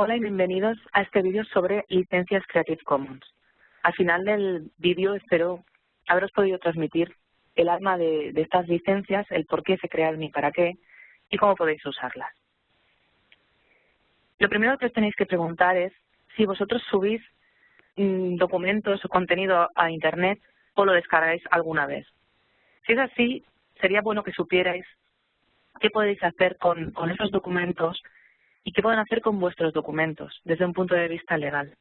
Hola y bienvenidos a este vídeo sobre licencias Creative Commons. Al final del vídeo espero haberos podido transmitir el alma de, estas licencias, el por qué se crearon y para qué, y cómo podéis usarlas. Lo primero que os tenéis que preguntar es si vosotros subís mm, documentos o contenido a Internet o lo descargáis alguna vez. Si es así, sería bueno que supierais qué podéis hacer con esos documentos y qué pueden hacer con vuestros documentos desde un punto de vista legal.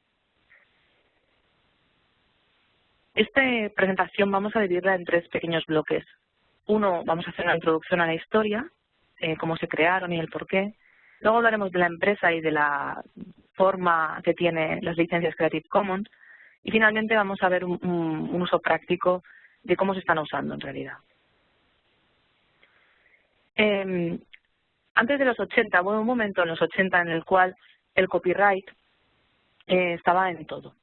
Esta presentación vamos a dividirla en tres pequeños bloques. Uno, vamos a hacer una introducción a la historia, eh, cómo se crearon y el por qué. Luego hablaremos de la empresa y de la forma que tiene las licencias Creative Commons. Y finalmente vamos a ver un, uso práctico de cómo se están usando en realidad. Eh, antes de los 80, hubo un momento en los 80 en el cual el copyright eh, estaba en todo.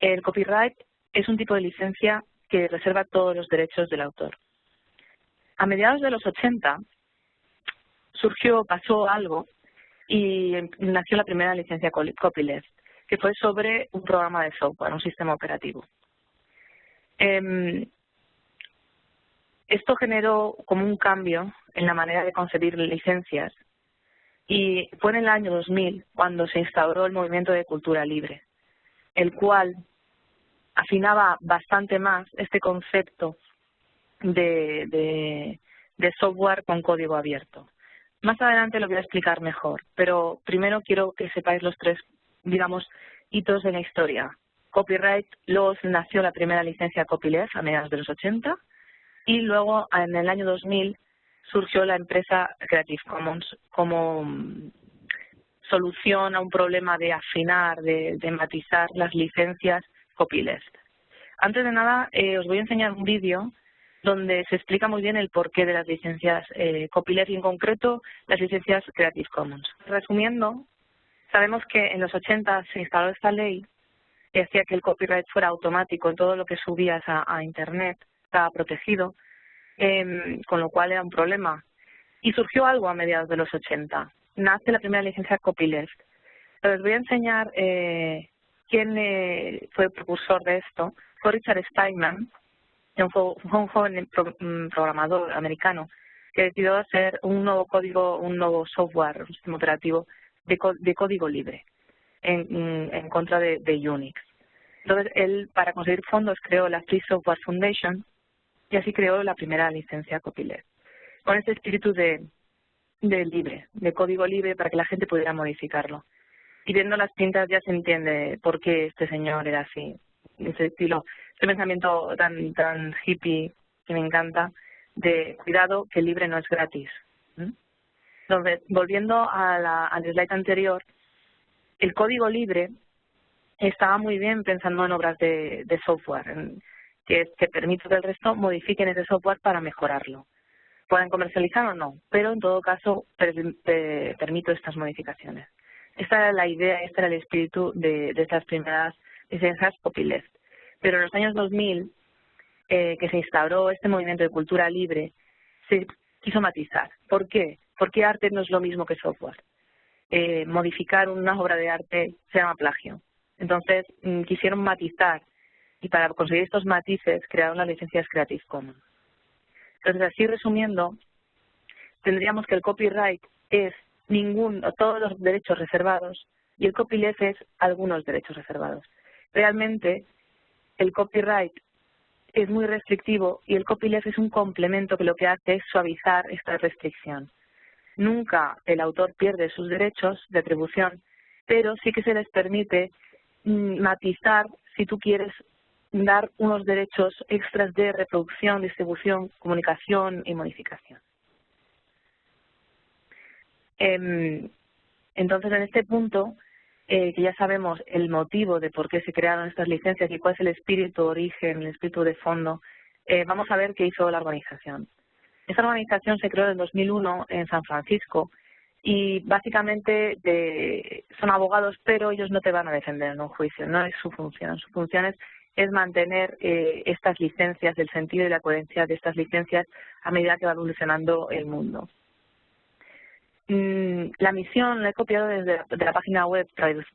El copyright es un tipo de licencia que reserva todos los derechos del autor. A mediados de los 80 surgió, pasó algo y nació la primera licencia copyleft, que fue sobre un programa de software, un sistema operativo. Em, esto generó como un cambio en la manera de concebir licencias y fue en el año 2000 cuando se instauró el movimiento de cultura libre, el cual afinaba bastante más este concepto de, software con código abierto. Más adelante lo voy a explicar mejor, pero primero quiero que sepáis los tres, digamos, hitos de la historia. Copyright, luego nació la primera licencia copyleft a mediados de los 80, y luego en el año 2000 surgió la empresa Creative Commons como mm, solución a un problema de afinar, de, matizar las licencias copyleft. Antes de nada, eh, os voy a enseñar un vídeo donde se explica muy bien el porqué de las licencias eh, copyleft y en concreto las licencias Creative Commons. Resumiendo, sabemos que en los 80 se instaló esta ley que hacía que el copyright fuera automático en todo lo que subías a Internet estaba protegido, em, con lo cual era un problema. Y surgió algo a mediados de los 80. Nace la primera licencia copyleft. Les voy a enseñar eh, quién eh, fue el precursor de esto. Fue Richard Steinman, fue, un joven mm, programador americano que decidió hacer un nuevo código, un nuevo software, un sistema operativo de, código libre en, en contra de, de, Unix. Entonces, él, para conseguir fondos, creó la Free Software Foundation, y así creó la primera licencia copyleft, con este espíritu de, de libre, de código libre para que la gente pudiera modificarlo. Y viendo las pintas ya se entiende por qué este señor era así, ese estilo, ese pensamiento tan, tan hippie que me encanta, de cuidado que libre no es gratis. Entonces, volviendo a la, al slide anterior, el código libre estaba muy bien pensando en obras de software, que, que permite que el resto modifiquen ese software para mejorarlo. Pueden comercializar o no, pero en todo caso permito estas modificaciones. Esta era la idea, este era el espíritu de, de estas primeras licencias copyleft. Pero en los años 2000, eh, que se instauró este movimiento de cultura libre, se quiso matizar. ¿Por qué? Porque arte no es lo mismo que software. Eh, modificar una obra de arte se llama plagio. Entonces, mm, quisieron matizar y para conseguir estos matices crearon las licencias Creative Commons. Entonces, así resumiendo, tendríamos que el copyright es ningún o todos los derechos reservados y el copyleft es algunos derechos reservados. Realmente, el copyright es muy restrictivo y el copyleft es un complemento que lo que hace es suavizar esta restricción. Nunca el autor pierde sus derechos de atribución, pero sí que se les permite mm, matizar si tú quieres dar unos derechos extras de reproducción, distribución, comunicación y modificación. Em, entonces, en este punto, eh, que ya sabemos el motivo de por qué se crearon estas licencias y cuál es el espíritu de origen, el espíritu de fondo, eh, vamos a ver qué hizo la organización. Esta organización se creó en 2001 en San Francisco y básicamente son abogados, pero ellos no te van a defender en un juicio, no es su función. Su función es es mantener eh, estas licencias, el sentido y la coherencia de estas licencias a medida que va evolucionando el mundo. Mm, la misión la he copiado desde la, página web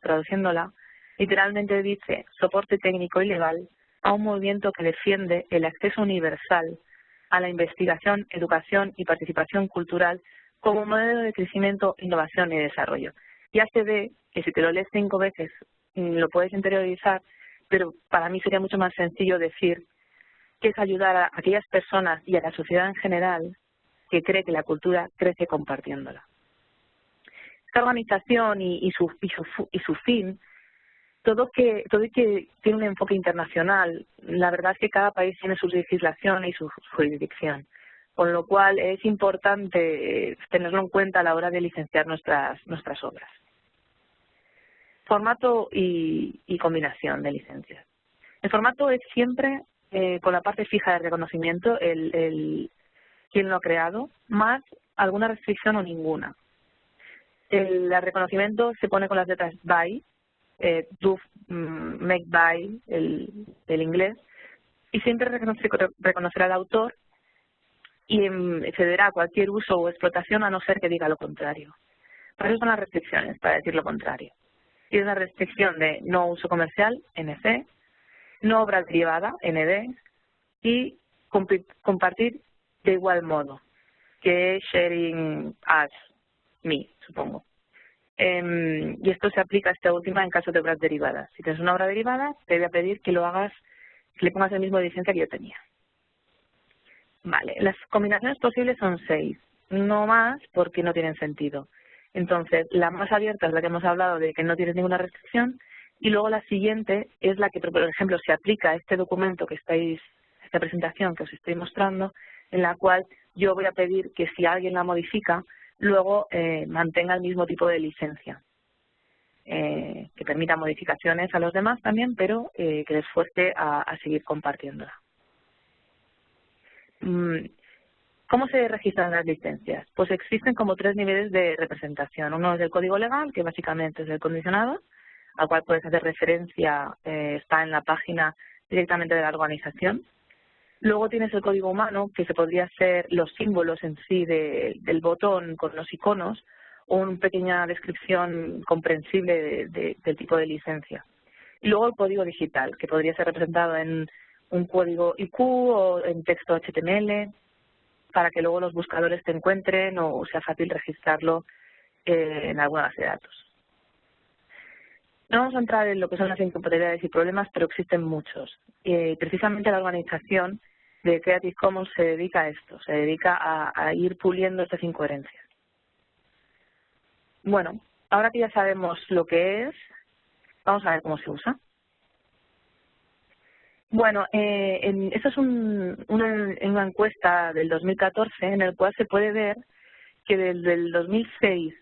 traduciéndola. Literalmente dice soporte técnico y legal a un movimiento que defiende el acceso universal a la investigación, educación y participación cultural como modelo de crecimiento, innovación y desarrollo. Ya se ve que si te lo lees cinco veces mm, lo puedes interiorizar, pero para mí sería mucho más sencillo decir que es ayudar a aquellas personas y a la sociedad en general que cree que la cultura crece compartiéndola. Esta organización y, su, fin todo que que tiene un enfoque internacional. La verdad es que cada país tiene su legislación y su jurisdicción, con lo cual es importante eh, tenerlo en cuenta a la hora de licenciar nuestras obras. Formato y, combinación de licencias. El formato es siempre eh, con la parte fija de reconocimiento, el, el quién lo ha creado, más alguna restricción o ninguna. El, reconocimiento se pone con las letras BY, eh, do mm, make by el, el inglés y siempre reconocerá al autor y cederá a cualquier uso o explotación a no ser que diga lo contrario. Para eso son las restricciones, para decir lo contrario. Y es una restricción de no uso comercial, NC, no obra derivada, ND, y compartir de igual modo, que sharing as, me, supongo. Eh, y esto se aplica a esta última en caso de obras derivadas. Si tienes una obra derivada, te voy a pedir que lo hagas, que le pongas el mismo licencia que yo tenía. Vale, las combinaciones posibles son seis, no más porque no tienen sentido. Entonces, la más abierta es la que hemos hablado de que no tienes ninguna restricción y luego la siguiente es la que, por ejemplo, se aplica a este documento que estáis, esta presentación que os estoy mostrando, en la cual yo voy a pedir que si alguien la modifica, luego eh, mantenga el mismo tipo de licencia, eh, que permita modificaciones a los demás también, pero eh, que les fuerce a, seguir compartiéndola. ¿Cómo se registran las licencias? Pues existen como tres niveles de representación. Uno es el código legal, que básicamente es el condicionado, al cual puedes hacer referencia, está en la página directamente de la organización. Luego tienes el código humano, que se podría ser los símbolos en sí del botón con los iconos o una pequeña descripción comprensible del tipo de licencia. Y luego el código digital, que podría ser representado en un código IQ o en texto HTML, para que luego los buscadores te encuentren o sea fácil registrarlo eh, en alguna base de datos. No vamos a entrar en lo que son las incompatibilidades y problemas, pero existen muchos. Y precisamente la organización de Creative Commons se dedica a esto, se dedica a, ir puliendo estas incoherencias. Bueno, ahora que ya sabemos lo que es, vamos a ver cómo se usa. Bueno, eh, en, esta es una, una, encuesta del 2014 en el cual se puede ver que desde el 2006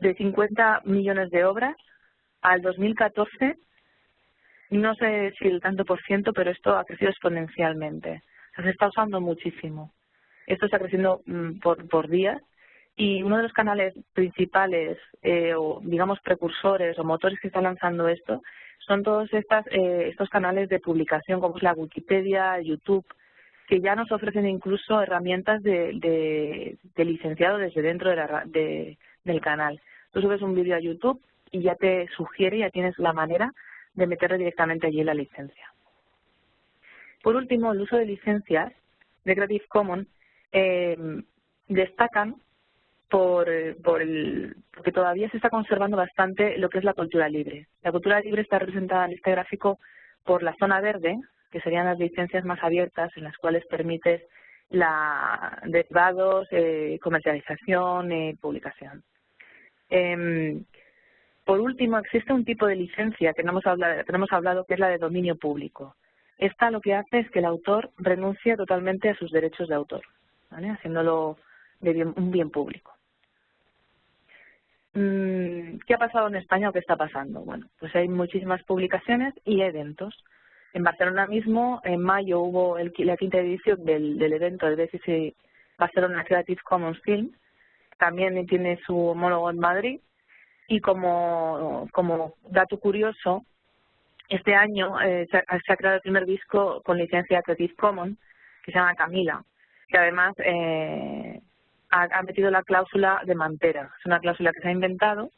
de 50 millones de obras al 2014 no sé si el tanto por ciento, pero esto ha crecido exponencialmente. se está usando muchísimo. Esto está creciendo mm, por, por días y uno de los canales principales eh, o digamos precursores o motores que están lanzando esto son todos estas, eh, estos canales de publicación como es la Wikipedia, YouTube, que ya nos ofrecen incluso herramientas de, de, licenciado desde dentro de la, de, del canal. Tú subes un vídeo a YouTube y ya te sugiere, ya tienes la manera de meterle directamente allí la licencia. Por último, el uso de licencias de Creative Commons eh, destacan por, el, porque todavía se está conservando bastante lo que es la cultura libre. La cultura libre está representada en este gráfico por la zona verde, que serían las licencias más abiertas en las cuales permites la derivados, eh, comercialización y publicación. Eh, por último, existe un tipo de licencia que no hemos hablado, que es la de dominio público. Esta lo que hace es que el autor renuncia totalmente a sus derechos de autor, haciéndolo de un bien público. Mm, ¿Qué ha pasado en España o qué está pasando? Bueno, pues hay muchísimas publicaciones y eventos. En Barcelona mismo, en mayo hubo el, la quinta edición del, evento del BCC Barcelona Creative Commons Film. También tiene su homólogo en Madrid y como, como dato curioso, este año eh, se, ha, creado el primer disco con licencia Creative Commons, que se llama Camila, que además eh, ha, metido la cláusula de mantera. Es una cláusula que se ha inventado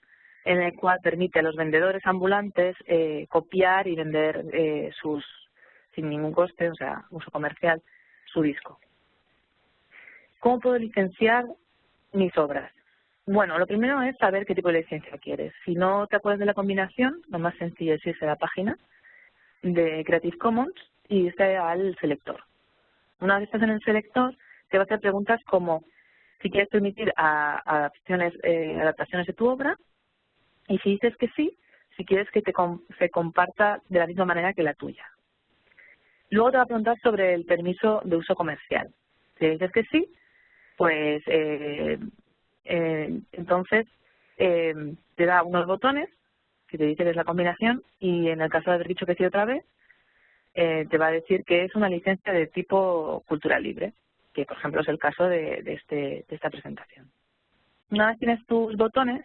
en la cual permite a los vendedores ambulantes eh, copiar y vender eh, sus sin ningún coste, o sea, uso comercial, su disco. ¿Cómo puedo licenciar mis obras? Bueno, lo primero es saber qué tipo de licencia quieres. Si no te acuerdas de la combinación, lo más sencillo es irse a la página de Creative Commons y irse al selector. Una vez estás en el selector, te va a hacer preguntas como si quieres permitir adaptaciones, eh, adaptaciones de tu obra y si dices que sí, si quieres que te se comparta de la misma manera que la tuya. Luego te va a preguntar sobre el permiso de uso comercial. Si dices que sí, pues eh, eh, entonces te da unos botones que te dice que es la combinación y en el caso de haber dicho que sí otra vez, te va a decir que es una licencia de tipo cultural libre, que por ejemplo es el caso de, este, de esta presentación. Una vez tienes tus botones,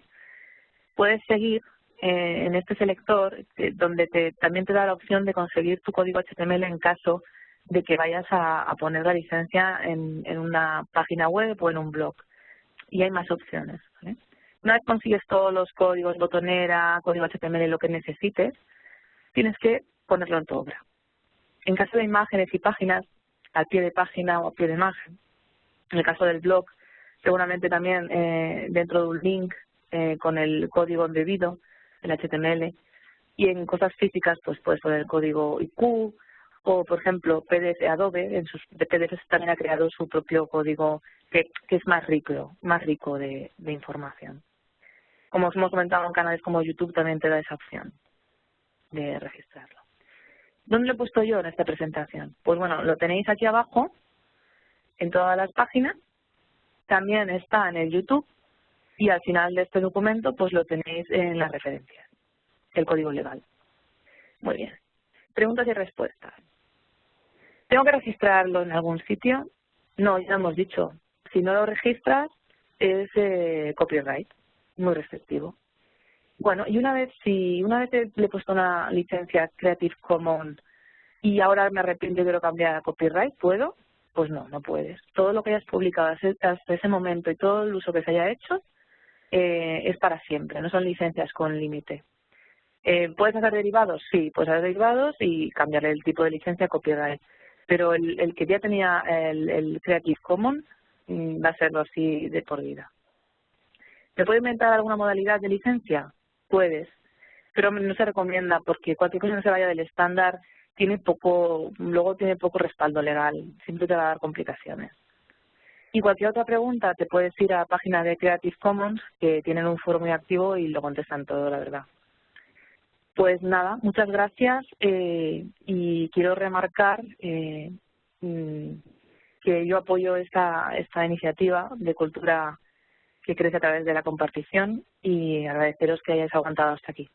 puedes seguir eh, en este selector eh, donde te, también te da la opción de conseguir tu código HTML en caso de que vayas a, poner la licencia en, en, una página web o en un blog. Y hay más opciones. Una vez consigues todos los códigos, botonera, código HTML, lo que necesites, tienes que ponerlo en tu obra. En caso de imágenes y páginas, al pie de página o a pie de imagen. En el caso del blog, seguramente también eh, dentro de un link eh, con el código debido, el HTML. Y en cosas físicas, pues puedes poner el código IQ, o por ejemplo PDF Adobe en sus PDF también ha creado su propio código que, es más rico más rico de, información como os hemos comentado en canales como YouTube también te da esa opción de registrarlo ¿dónde lo he puesto yo en esta presentación? pues bueno lo tenéis aquí abajo en todas las páginas también está en el YouTube y al final de este documento pues lo tenéis en las referencias el código legal muy bien preguntas y respuestas ¿Tengo que registrarlo en algún sitio? No, ya hemos dicho. Si no lo registras, es eh, copyright, muy restrictivo. Bueno, y una vez, si una vez le he puesto una licencia Creative Commons y ahora me arrepiento y quiero cambiar a copyright, ¿puedo? Pues no, no puedes. Todo lo que hayas publicado hasta ese momento y todo el uso que se haya hecho eh, es para siempre, no son licencias con límite. Eh, ¿Puedes hacer derivados? Sí, puedes hacer derivados y cambiarle el tipo de licencia a copyright pero el, el que ya tenía el, Creative Commons mm, va a serlo así de por vida. ¿Te puede inventar alguna modalidad de licencia? Puedes, pero no se recomienda porque cualquier cosa que se vaya del estándar tiene poco, luego tiene poco respaldo legal, siempre te va a dar complicaciones. Y cualquier otra pregunta te puedes ir a la página de Creative Commons, que tienen un foro muy activo y lo contestan todo, la verdad. Pues nada, muchas gracias eh, y quiero remarcar eh, mm, que yo apoyo esta, esta iniciativa de cultura que crece a través de la compartición y agradeceros que hayáis aguantado hasta aquí.